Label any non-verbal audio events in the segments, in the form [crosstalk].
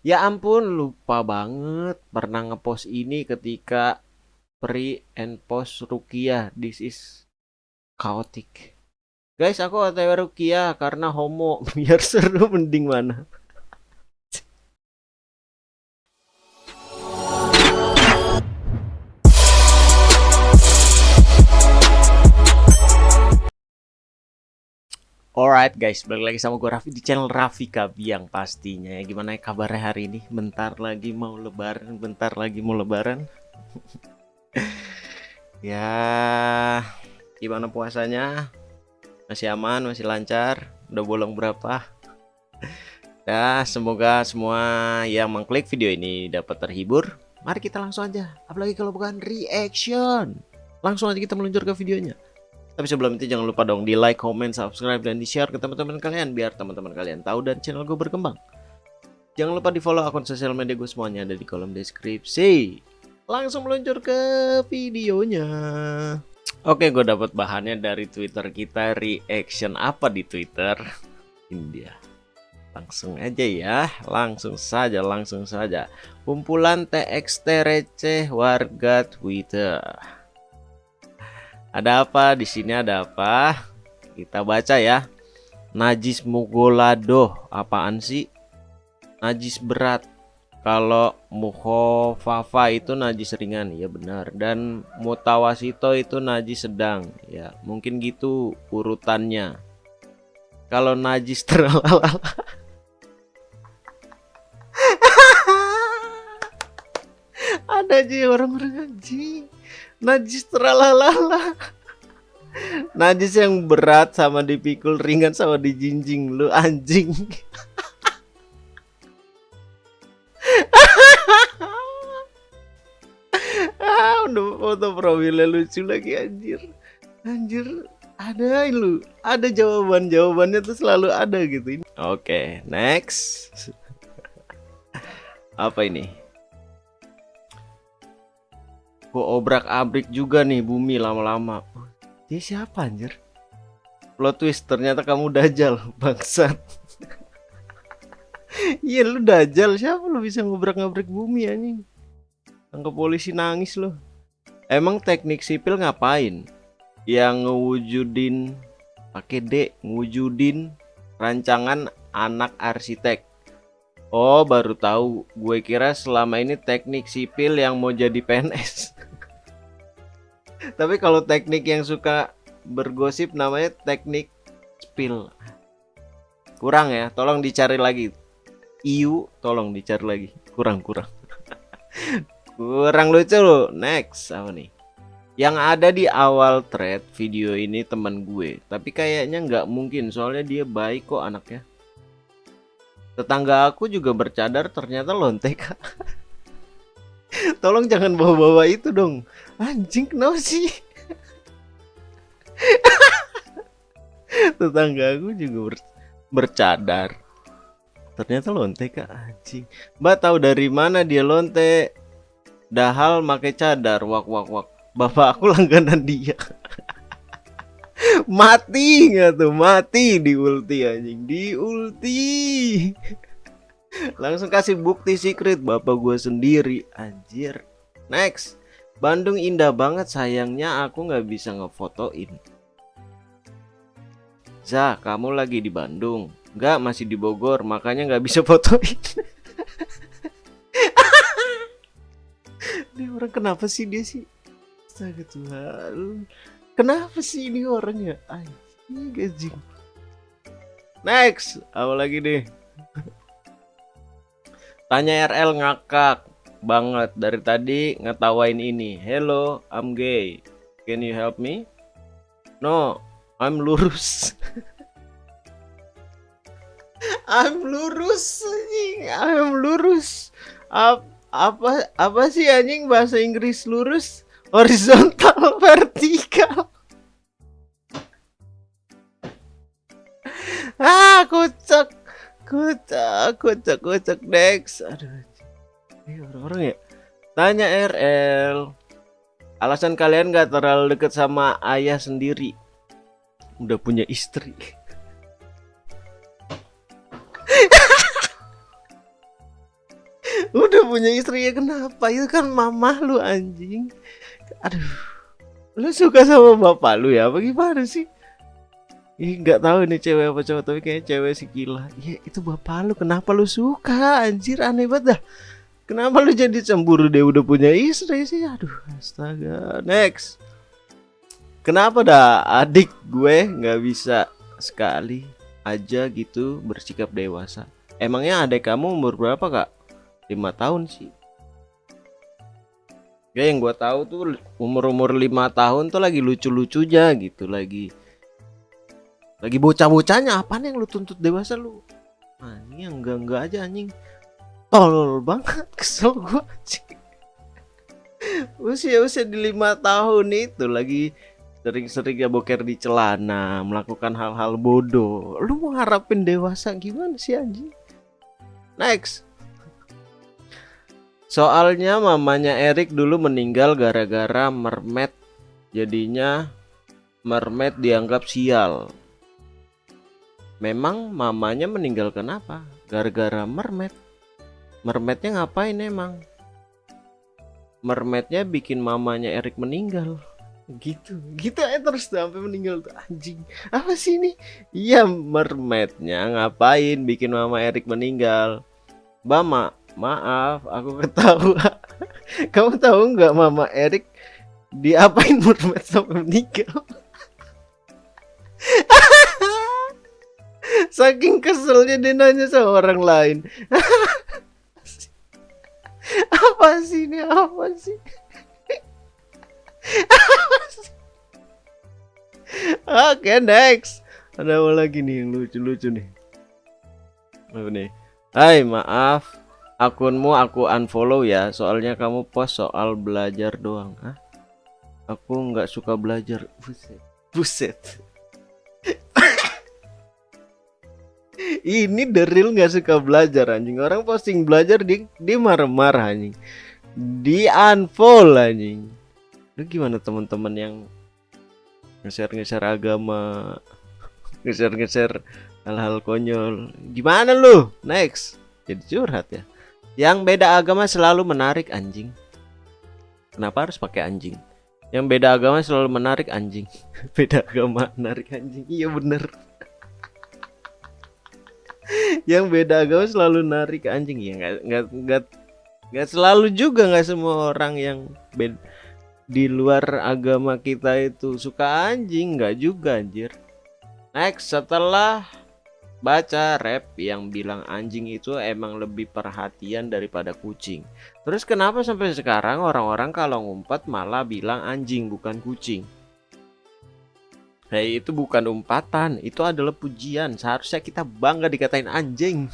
Ya ampun, lupa banget pernah ngepost ini ketika pre and post Rukia. This is chaotic. Guys, aku OTW Rukia karena homo. [laughs] Biar seru mending mana? Alright guys, balik lagi sama gue Raffi di channel Raffi Kabiang pastinya ya Gimana ya kabarnya hari ini? Bentar lagi mau lebaran, bentar lagi mau lebaran [laughs] Ya, gimana puasanya? Masih aman, masih lancar? Udah bolong berapa? Ya, semoga semua yang mengklik video ini dapat terhibur Mari kita langsung aja, apalagi kalau bukan reaction Langsung aja kita meluncur ke videonya tapi sebelum itu jangan lupa dong di like, comment, subscribe, dan di share ke teman-teman kalian biar teman-teman kalian tahu dan channel gue berkembang. Jangan lupa di follow akun sosial media gue semuanya ada di kolom deskripsi. Langsung meluncur ke videonya. Oke, gue dapat bahannya dari Twitter kita. Reaction apa di Twitter? India. Langsung aja ya, langsung saja, langsung saja. Kumpulan TXT receh warga Twitter. Ada apa di sini? Ada apa? Kita baca ya. Najis mugolado apaan sih? Najis berat. Kalau muhofafa itu najis ringan, ya benar. Dan mutawasito itu najis sedang, ya mungkin gitu urutannya. Kalau najis [laughs] terlalu [laughs] ada aja orang-orang anjing najis terlalala najis yang berat sama dipikul ringan sama dijinjing lu anjing. Ah udah foto profilnya lucu lagi anjir. Anjir ada lu ada jawaban jawabannya tuh selalu ada gitu. Oke okay, next. Apa ini Kok obrak-abrik juga nih bumi lama-lama. Dia siapa anjir? Plot twist ternyata kamu dajal, [laughs] bangsat. Iya lu dajal, siapa lu bisa ngobrak-ngabrik bumi anjing? Tangkap polisi nangis lo. Emang teknik sipil ngapain? Yang ngewujudin pakai D, ngewujudin rancangan anak arsitek. Oh, baru tahu. Gue kira selama ini teknik sipil yang mau jadi PNS. [laughs] Tapi kalau teknik yang suka bergosip namanya teknik spill. Kurang ya, tolong dicari lagi. Iu, tolong dicari lagi. Kurang, kurang. [laughs] kurang lucu loh. Next, apa nih? Yang ada di awal thread video ini teman gue. Tapi kayaknya nggak mungkin, soalnya dia baik kok anaknya. Tetangga aku juga bercadar ternyata lontek. [laughs] Tolong jangan bawa-bawa itu dong. Anjing kenapa sih? [laughs] Tetangga aku juga ber bercadar. Ternyata lonte kak anjing. Mbak tahu dari mana dia lonte? Dahal make cadar wak wak wak. Bapak aku [laughs] langganan dia. [laughs] mati nggak tuh? Mati di ulti anjing. Di ulti. Langsung kasih bukti secret bapak gue sendiri. Anjir. Next. Bandung indah banget sayangnya aku nggak bisa ngefotoin. Zah kamu lagi di Bandung? Nggak masih di Bogor makanya nggak bisa fotoin. Ini orang kenapa sih dia sih? Astaga Tuhan. Kenapa sih ini orangnya Anjing gajing Next. Apa lagi deh Tanya RL ngakak banget dari tadi ngetawain ini. Hello, I'm gay. Can you help me? No, I'm lurus. [laughs] I'm lurus anjing, I'm lurus. Ap, apa apa sih anjing bahasa Inggris lurus? Horizontal, [laughs] vertikal. [laughs] ah, kocak. Kocak, kocak, kocak Dex. Aduh. Ini orang-orang ya. Tanya RL. Alasan kalian gak terlalu deket sama ayah sendiri. Udah punya istri. [laughs] udah punya istri ya kenapa itu kan mamah lu anjing aduh lu suka sama bapak lu ya apa gimana sih Ih nggak tahu nih cewek apa cowok tapi kayaknya cewek si gila ya itu bapak lu kenapa lu suka? Anjir aneh banget dah. Kenapa lu jadi cemburu? Dia udah punya istri sih. Aduh astaga. Next. Kenapa dah adik gue nggak bisa sekali aja gitu bersikap dewasa? Emangnya adik kamu umur berapa kak? Lima tahun sih. Ya yang gue tahu tuh umur umur lima tahun tuh lagi lucu lucunya gitu lagi lagi bocah bocahnya apa nih yang lu tuntut dewasa lu? Ini yang enggak enggak aja anjing. Tolol banget [laughs] kesel gue usia usia di lima tahun itu lagi sering-sering ya boker di celana melakukan hal-hal bodoh. Lu mau harapin dewasa gimana sih anjing? Next. Soalnya mamanya Erik dulu meninggal gara-gara mermet. Jadinya mermet dianggap sial. Memang mamanya meninggal kenapa? Gara-gara mermet. Mermetnya ngapain emang? Mermetnya bikin mamanya Erik meninggal. Gitu, gitu aja terus sampai meninggal tuh anjing. Apa sih ini? Iya mermetnya ngapain bikin mama Erik meninggal? Bama, Maaf, aku [laughs] ketawa. Kamu tahu nggak Mama Erik diapain [laughs] mermaid sampai meninggal? [laughs] Saking keselnya dia nanya sama orang lain. [laughs] apa sih ini? Apa sih? [laughs] Oke, okay, next. Ada apa lagi nih yang lucu-lucu nih? Apa nih? Hai, maaf akunmu aku unfollow ya soalnya kamu post soal belajar doang Hah? aku nggak suka belajar buset buset ini deril nggak suka belajar anjing orang posting belajar di di marah-marah anjing di unfollow anjing lu gimana teman-teman yang ngeser-ngeser agama [laughs] ngeser-ngeser hal-hal konyol gimana lu next jadi curhat ya yang beda agama selalu menarik anjing. Kenapa harus pakai anjing? Yang beda agama selalu menarik anjing. [laughs] beda agama menarik anjing. Iya bener. Yang beda agama selalu narik anjing ya nggak nggak nggak nggak selalu juga nggak semua orang yang beda di luar agama kita itu suka anjing nggak juga anjir next setelah baca rap yang bilang anjing itu emang lebih perhatian daripada kucing. Terus kenapa sampai sekarang orang-orang kalau ngumpet malah bilang anjing bukan kucing? Hei itu bukan umpatan, itu adalah pujian. Seharusnya kita bangga dikatain anjing.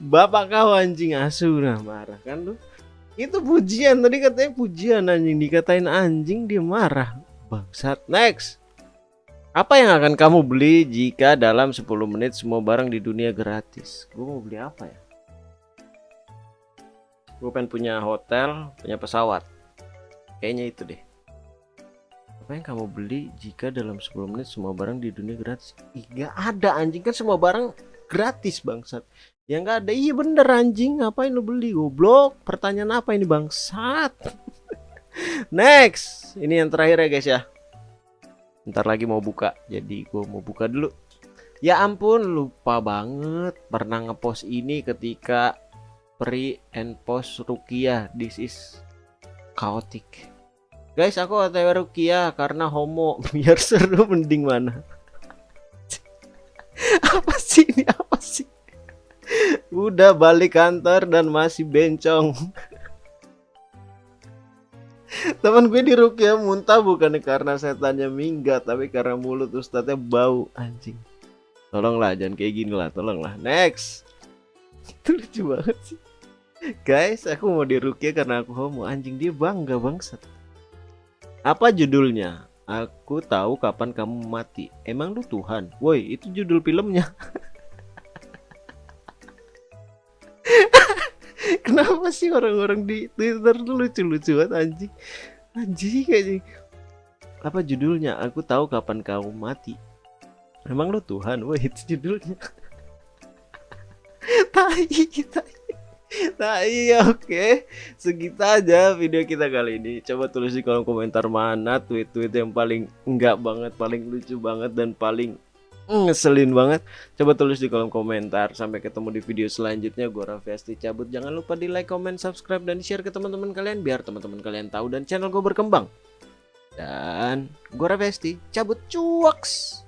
Bapak kau anjing asu nah marah kan lu? Itu pujian tadi katanya pujian anjing dikatain anjing dia marah. Bangsat. Next. Apa yang akan kamu beli jika dalam 10 menit semua barang di dunia gratis? Gue mau beli apa ya? Gue pengen punya hotel, punya pesawat. Kayaknya itu deh. Apa yang kamu beli jika dalam 10 menit semua barang di dunia gratis? Gak ada anjing kan semua barang gratis bangsat. Yang gak ada iya bener anjing ngapain lu beli goblok? Pertanyaan apa ini bangsat? [laughs] Next, ini yang terakhir ya guys ya. Ntar lagi mau buka, jadi gue mau buka dulu. Ya ampun, lupa banget pernah ngepost ini ketika pre and post Rukia. This is chaotic. Guys, aku otw Rukia karena homo. [laughs] Biar seru mending mana? [laughs] apa sih ini? Apa sih? Udah balik kantor dan masih bencong. [laughs] Teman gue di Rukia muntah bukan karena setannya minggat, tapi karena mulut ustadznya bau anjing. Tolonglah jangan kayak gini lah, tolonglah. Next. Itu lucu banget sih. Guys, aku mau di Rukia karena aku homo. Anjing dia bangga bangsat. Apa judulnya? Aku tahu kapan kamu mati. Emang lu Tuhan? Woi, itu judul filmnya. [laughs] Kenapa sih orang-orang di Twitter tuh lucu-lucu banget anjing? Anjing anjing. Apa judulnya? Aku tahu kapan kamu mati. Emang lu Tuhan? Wah, itu judulnya. [laughs] tai tai [laughs] Nah iya oke. Okay. Segitu aja video kita kali ini. Coba tulis di kolom komentar mana tweet-tweet yang paling enggak banget Paling lucu banget dan paling ngeselin banget. Coba tulis di kolom komentar. Sampai ketemu di video selanjutnya. Gue Raffi cabut. Jangan lupa di like, comment, subscribe, dan share ke teman-teman kalian Biar teman-teman kalian tahu dan channel gue berkembang. Dan gue Raffi cabut. Cuaks